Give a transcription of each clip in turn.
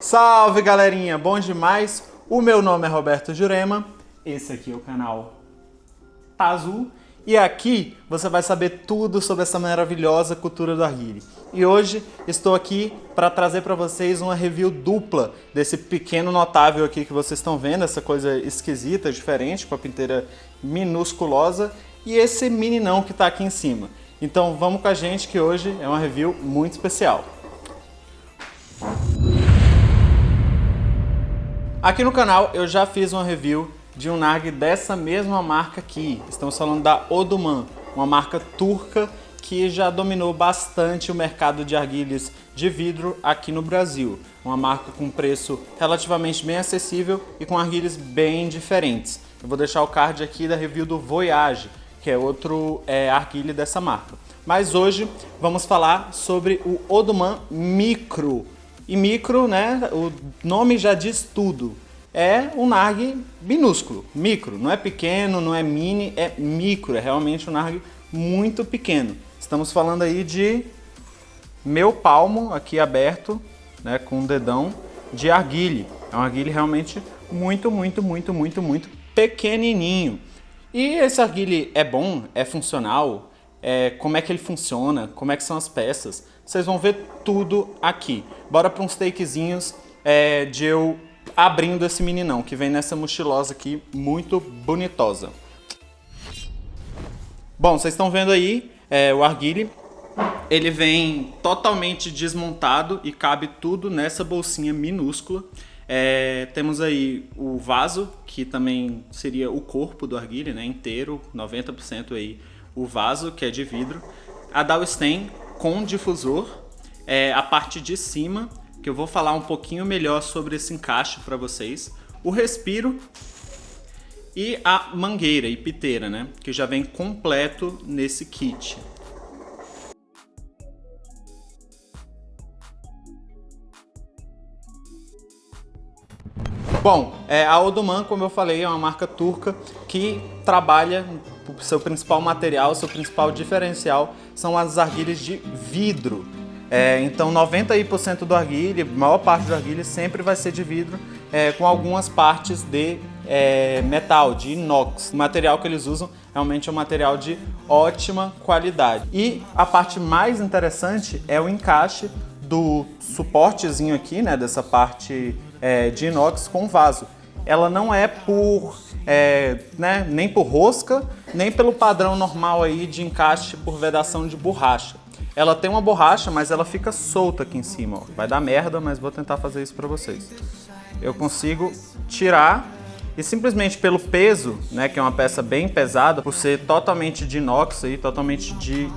Salve galerinha, bom demais? O meu nome é Roberto Jurema, esse aqui é o canal Tá Azul e aqui você vai saber tudo sobre essa maravilhosa cultura do arguile. E hoje estou aqui para trazer para vocês uma review dupla desse pequeno notável aqui que vocês estão vendo, essa coisa esquisita, diferente, com a pinteira minusculosa e esse meninão que está aqui em cima. Então vamos com a gente que hoje é uma review muito especial. Aqui no canal eu já fiz uma review de um Narg dessa mesma marca aqui. Estamos falando da Oduman, uma marca turca que já dominou bastante o mercado de arguilhas de vidro aqui no Brasil. Uma marca com preço relativamente bem acessível e com arguilhas bem diferentes. Eu vou deixar o card aqui da review do Voyage, que é outro é, arguilha dessa marca. Mas hoje vamos falar sobre o Oduman Micro, e micro, né, o nome já diz tudo. É um NARG minúsculo, micro. Não é pequeno, não é mini, é micro. É realmente um NARG muito pequeno. Estamos falando aí de meu palmo aqui aberto, né, com o dedão de arguile. É um arguile realmente muito, muito, muito, muito, muito pequenininho. E esse arguile é bom, é funcional, é, como é que ele funciona, como é que são as peças. Vocês vão ver tudo aqui. Bora para uns takezinhos é, de eu abrindo esse meninão, que vem nessa mochilosa aqui, muito bonitosa. Bom, vocês estão vendo aí é, o arguile. Ele vem totalmente desmontado e cabe tudo nessa bolsinha minúscula. É, temos aí o vaso, que também seria o corpo do arguile, né, inteiro, 90% aí o vaso, que é de vidro. A Dowstain com difusor, é, a parte de cima, que eu vou falar um pouquinho melhor sobre esse encaixe para vocês. O respiro e a mangueira e piteira, né? Que já vem completo nesse kit. Bom, é, a Odoman, como eu falei, é uma marca turca que trabalha, seu principal material, seu principal diferencial são as arguilhas de vidro. É, então 90% do arguilha, a maior parte do arguilha sempre vai ser de vidro, é, com algumas partes de é, metal, de inox. O material que eles usam realmente é um material de ótima qualidade. E a parte mais interessante é o encaixe do suportezinho aqui, né, dessa parte é, de inox com vaso. Ela não é por, é, né, nem por rosca, nem pelo padrão normal aí de encaixe por vedação de borracha. Ela tem uma borracha, mas ela fica solta aqui em cima. Ó. Vai dar merda, mas vou tentar fazer isso para vocês. Eu consigo tirar e simplesmente pelo peso, né, que é uma peça bem pesada, por ser totalmente de inox e totalmente de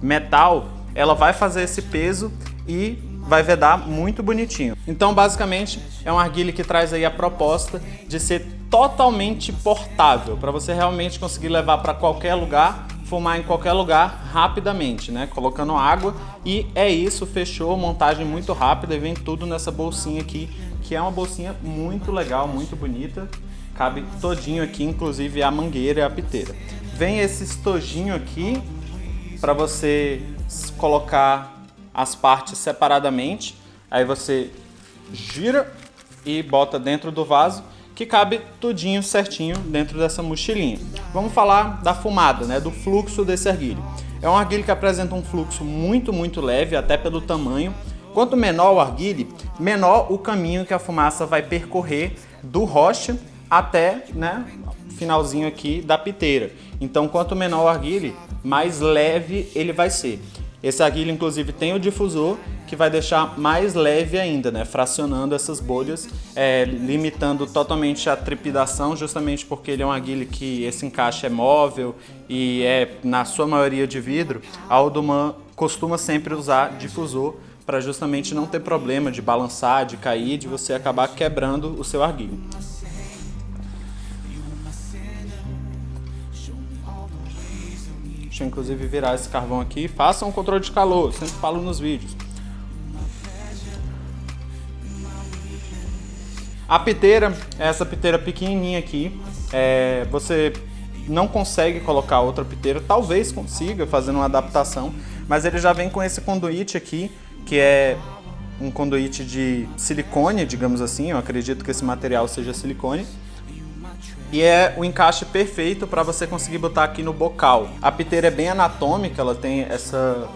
metal, ela vai fazer esse peso e vai vedar muito bonitinho. Então, basicamente, é um arguilha que traz aí a proposta de ser totalmente portável, para você realmente conseguir levar para qualquer lugar, fumar em qualquer lugar rapidamente, né? Colocando água e é isso, fechou, montagem muito rápida e vem tudo nessa bolsinha aqui, que é uma bolsinha muito legal, muito bonita. Cabe todinho aqui, inclusive a mangueira e a piteira. Vem esse estojinho aqui para você colocar as partes separadamente. Aí você gira e bota dentro do vaso que cabe tudinho certinho dentro dessa mochilinha. Vamos falar da fumada, né, do fluxo desse arguilho. É um arguilho que apresenta um fluxo muito, muito leve, até pelo tamanho. Quanto menor o arguilho, menor o caminho que a fumaça vai percorrer do roche até né, finalzinho aqui da piteira. Então, quanto menor o arguilho, mais leve ele vai ser. Esse aguilho, inclusive, tem o difusor que vai deixar mais leve ainda, né? fracionando essas bolhas, é, limitando totalmente a trepidação, justamente porque ele é um aguilho que esse encaixe é móvel e é, na sua maioria, de vidro. A Alduman costuma sempre usar difusor para justamente não ter problema de balançar, de cair, de você acabar quebrando o seu arguilho. Deixa eu inclusive virar esse carvão aqui. Façam um controle de calor, sempre falo nos vídeos. A piteira, essa piteira pequenininha aqui, é, você não consegue colocar outra piteira, talvez consiga fazendo uma adaptação, mas ele já vem com esse conduíte aqui, que é um conduíte de silicone, digamos assim, eu acredito que esse material seja silicone. E é o encaixe perfeito para você conseguir botar aqui no bocal. A piteira é bem anatômica, ela tem essa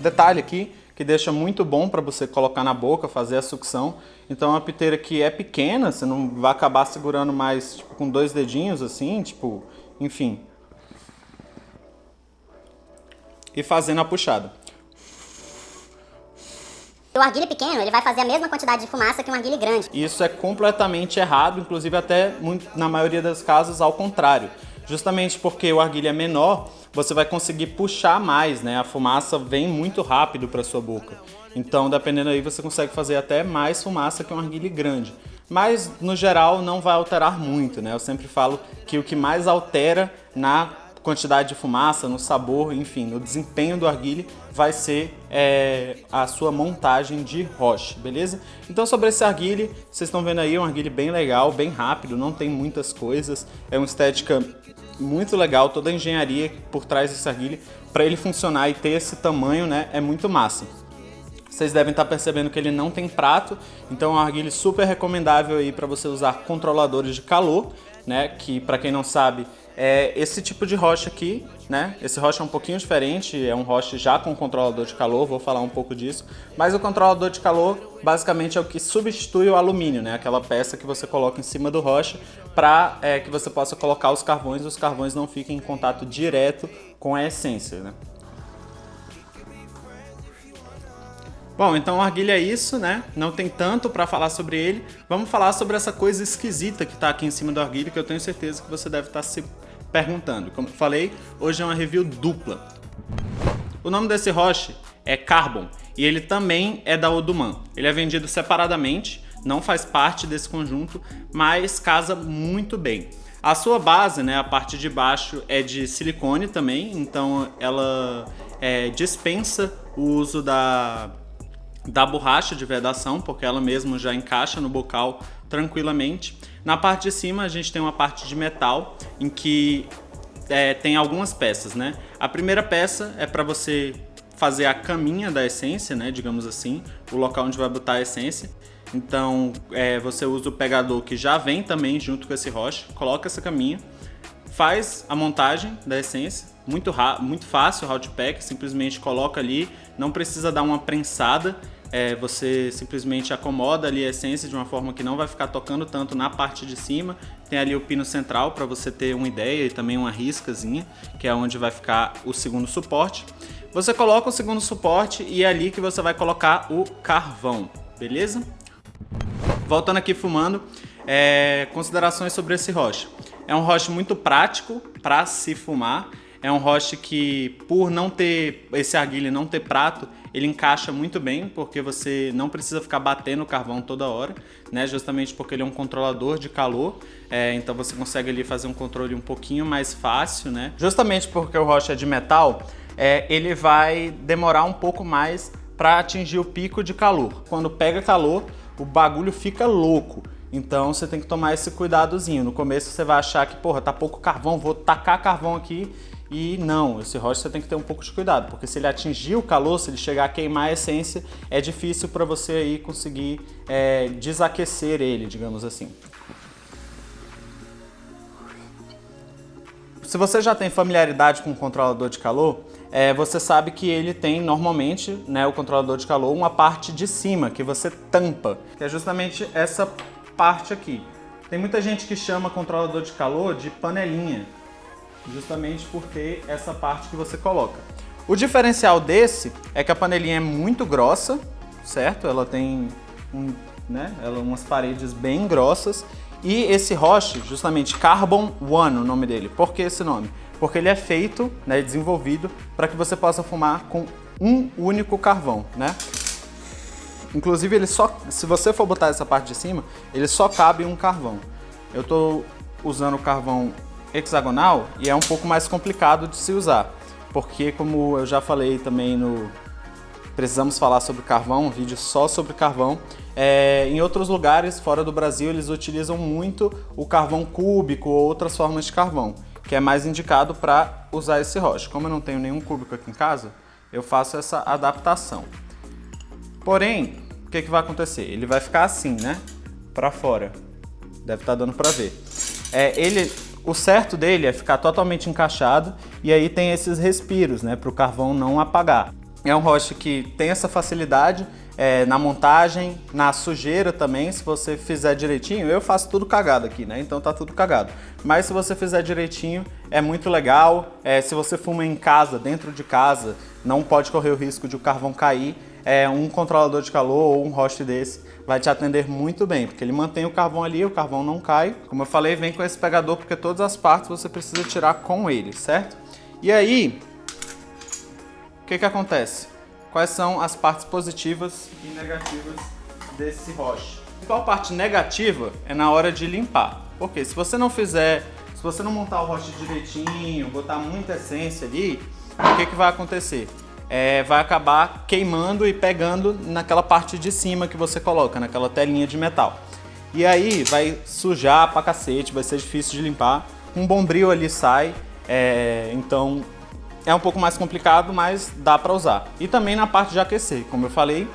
detalhe aqui que deixa muito bom para você colocar na boca, fazer a sucção. Então é uma piteira que é pequena, você não vai acabar segurando mais tipo, com dois dedinhos assim, tipo, enfim. E fazendo a puxada. O arguile pequeno, ele vai fazer a mesma quantidade de fumaça que um arguile grande. Isso é completamente errado, inclusive até na maioria das casos ao contrário. Justamente porque o arguile é menor, você vai conseguir puxar mais, né? A fumaça vem muito rápido para sua boca. Então, dependendo aí, você consegue fazer até mais fumaça que um arguile grande. Mas, no geral, não vai alterar muito, né? Eu sempre falo que o que mais altera na quantidade de fumaça, no sabor, enfim, no desempenho do arguile, vai ser é, a sua montagem de roche, beleza? Então sobre esse arguile, vocês estão vendo aí, é um arguile bem legal, bem rápido, não tem muitas coisas, é uma estética muito legal, toda a engenharia por trás desse arguile, para ele funcionar e ter esse tamanho, né, é muito massa. Vocês devem estar percebendo que ele não tem prato, então é um arguile super recomendável aí para você usar controladores de calor, né, que para quem não sabe, é esse tipo de rocha aqui, né? Esse rocha é um pouquinho diferente, é um rocha já com controlador de calor, vou falar um pouco disso. Mas o controlador de calor basicamente é o que substitui o alumínio, né? Aquela peça que você coloca em cima do rocha para é, que você possa colocar os carvões e os carvões não fiquem em contato direto com a essência, né? Bom, então o arguilha é isso, né? Não tem tanto para falar sobre ele. Vamos falar sobre essa coisa esquisita que está aqui em cima do arguilha, que eu tenho certeza que você deve estar tá se perguntando. Como falei, hoje é uma review dupla. O nome desse roche é Carbon e ele também é da Oduman. Ele é vendido separadamente, não faz parte desse conjunto, mas casa muito bem. A sua base, né, a parte de baixo é de silicone também, então ela é, dispensa o uso da da borracha de vedação, porque ela mesma já encaixa no bocal tranquilamente. Na parte de cima a gente tem uma parte de metal em que é, tem algumas peças, né? A primeira peça é para você fazer a caminha da essência, né? Digamos assim, o local onde vai botar a essência. Então é, você usa o pegador que já vem também junto com esse roche, coloca essa caminha, faz a montagem da essência, muito, muito fácil o hot pack, simplesmente coloca ali, não precisa dar uma prensada, é, você simplesmente acomoda ali a essência de uma forma que não vai ficar tocando tanto na parte de cima. Tem ali o pino central para você ter uma ideia e também uma riscazinha, que é onde vai ficar o segundo suporte. Você coloca o segundo suporte e é ali que você vai colocar o carvão, beleza? Voltando aqui fumando, é, considerações sobre esse roche. É um roche muito prático para se fumar, é um roche que, por não ter esse arguilha não ter prato, ele encaixa muito bem, porque você não precisa ficar batendo o carvão toda hora, né? Justamente porque ele é um controlador de calor, é, então você consegue ali fazer um controle um pouquinho mais fácil, né? Justamente porque o roche é de metal, é, ele vai demorar um pouco mais para atingir o pico de calor. Quando pega calor, o bagulho fica louco. Então você tem que tomar esse cuidadozinho. No começo você vai achar que, porra, tá pouco carvão, vou tacar carvão aqui e não, esse roche você tem que ter um pouco de cuidado, porque se ele atingir o calor, se ele chegar a queimar a essência, é difícil para você aí conseguir é, desaquecer ele, digamos assim. Se você já tem familiaridade com o controlador de calor, é, você sabe que ele tem normalmente, né, o controlador de calor, uma parte de cima que você tampa, que é justamente essa parte aqui. Tem muita gente que chama controlador de calor de panelinha, justamente por ter essa parte que você coloca. O diferencial desse é que a panelinha é muito grossa, certo? Ela tem um, né, ela, umas paredes bem grossas e esse roche, justamente Carbon One, o nome dele. Por que esse nome? Porque ele é feito, né, desenvolvido para que você possa fumar com um único carvão, né? Inclusive, ele só, se você for botar essa parte de cima, ele só cabe um carvão. Eu estou usando o carvão hexagonal e é um pouco mais complicado de se usar, porque como eu já falei também no Precisamos Falar sobre Carvão, um vídeo só sobre carvão, é, em outros lugares fora do Brasil eles utilizam muito o carvão cúbico ou outras formas de carvão, que é mais indicado para usar esse roche. Como eu não tenho nenhum cúbico aqui em casa, eu faço essa adaptação. Porém, o que, que vai acontecer? Ele vai ficar assim, né? Para fora. Deve estar tá dando para ver. É, ele, o certo dele é ficar totalmente encaixado e aí tem esses respiros, né? Para o carvão não apagar. É um roche que tem essa facilidade é, na montagem, na sujeira também, se você fizer direitinho. Eu faço tudo cagado aqui, né? Então tá tudo cagado. Mas se você fizer direitinho, é muito legal. É, se você fuma em casa, dentro de casa, não pode correr o risco de o carvão cair. É, um controlador de calor ou um host desse vai te atender muito bem, porque ele mantém o carvão ali, o carvão não cai. Como eu falei, vem com esse pegador, porque todas as partes você precisa tirar com ele, certo? E aí, o que que acontece? Quais são as partes positivas e negativas desse roche? Qual a parte negativa é na hora de limpar. Porque se você não fizer, se você não montar o roche direitinho, botar muita essência ali, o que que vai acontecer? É, vai acabar queimando e pegando naquela parte de cima que você coloca, naquela telinha de metal. E aí vai sujar pra cacete, vai ser difícil de limpar. Um bombril ali sai, é, então é um pouco mais complicado, mas dá para usar. E também na parte de aquecer, como eu falei,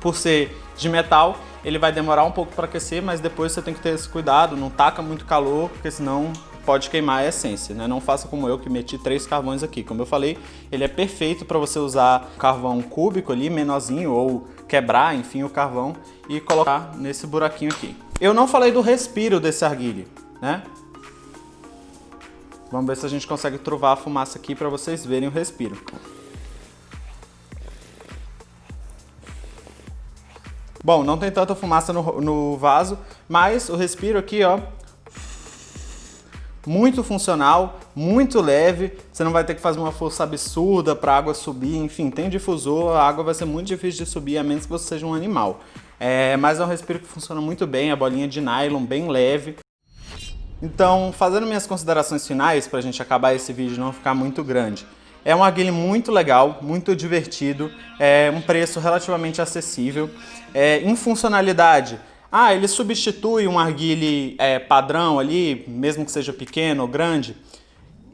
por ser de metal, ele vai demorar um pouco para aquecer, mas depois você tem que ter esse cuidado, não taca muito calor, porque senão pode queimar a essência, né? Não faça como eu que meti três carvões aqui. Como eu falei, ele é perfeito para você usar carvão cúbico ali, menorzinho, ou quebrar, enfim, o carvão e colocar nesse buraquinho aqui. Eu não falei do respiro desse arguile, né? Vamos ver se a gente consegue trovar a fumaça aqui para vocês verem o respiro. Bom, não tem tanta fumaça no, no vaso, mas o respiro aqui, ó, muito funcional, muito leve, você não vai ter que fazer uma força absurda para a água subir, enfim, tem difusor, a água vai ser muito difícil de subir, a menos que você seja um animal. É, mas é um respiro que funciona muito bem, a bolinha de nylon bem leve. Então, fazendo minhas considerações finais, para a gente acabar esse vídeo não ficar muito grande. É um arguile muito legal, muito divertido, é um preço relativamente acessível. É, em funcionalidade, ah, ele substitui um arguile é, padrão ali, mesmo que seja pequeno ou grande?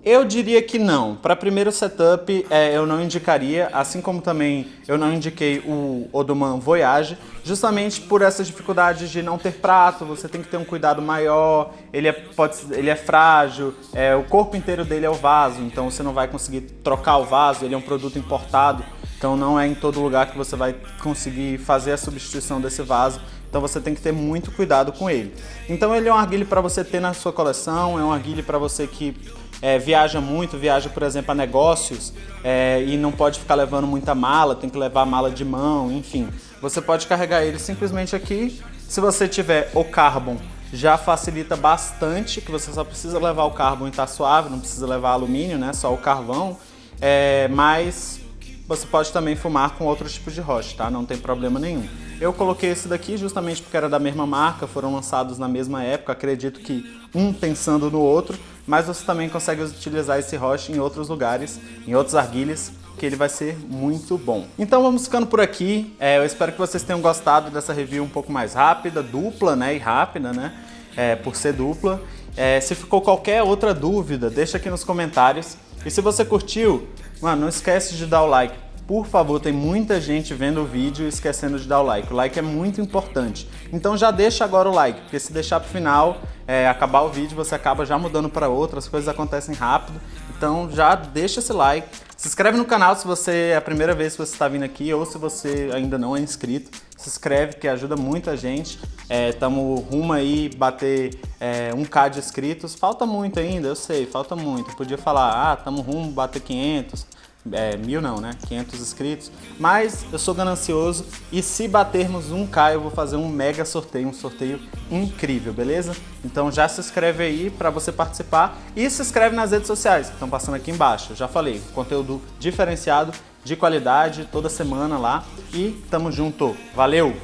Eu diria que não. Para primeiro setup, é, eu não indicaria, assim como também eu não indiquei o Odoman Voyage, justamente por essas dificuldades de não ter prato, você tem que ter um cuidado maior, ele é, pode, ele é frágil, é, o corpo inteiro dele é o vaso, então você não vai conseguir trocar o vaso, ele é um produto importado, então não é em todo lugar que você vai conseguir fazer a substituição desse vaso, então você tem que ter muito cuidado com ele. Então ele é um arguile para você ter na sua coleção, é um arguile para você que é, viaja muito, viaja, por exemplo, a negócios é, e não pode ficar levando muita mala, tem que levar mala de mão, enfim. Você pode carregar ele simplesmente aqui. Se você tiver o Carbon, já facilita bastante, que você só precisa levar o Carbon e tá suave, não precisa levar alumínio, né? Só o carvão. É, mas você pode também fumar com outros tipos de rocha, tá? Não tem problema nenhum. Eu coloquei esse daqui justamente porque era da mesma marca, foram lançados na mesma época, acredito que um pensando no outro, mas você também consegue utilizar esse roche em outros lugares, em outros arguilhas, que ele vai ser muito bom. Então vamos ficando por aqui, é, eu espero que vocês tenham gostado dessa review um pouco mais rápida, dupla né, e rápida, né, é, por ser dupla. É, se ficou qualquer outra dúvida, deixa aqui nos comentários. E se você curtiu, mano, não esquece de dar o like por favor, tem muita gente vendo o vídeo e esquecendo de dar o like. O like é muito importante. Então já deixa agora o like, porque se deixar pro final, é, acabar o vídeo, você acaba já mudando para outro, as coisas acontecem rápido. Então já deixa esse like. Se inscreve no canal se você é a primeira vez que você está vindo aqui ou se você ainda não é inscrito. Se inscreve que ajuda muita gente. Estamos é, rumo aí bater é, 1k de inscritos. Falta muito ainda, eu sei, falta muito. Podia falar, ah, estamos rumo bater 500 é, mil não, né? 500 inscritos. Mas eu sou ganancioso e se batermos 1k eu vou fazer um mega sorteio, um sorteio incrível, beleza? Então já se inscreve aí para você participar e se inscreve nas redes sociais que estão passando aqui embaixo. Eu já falei, conteúdo diferenciado, de qualidade, toda semana lá e tamo junto. Valeu!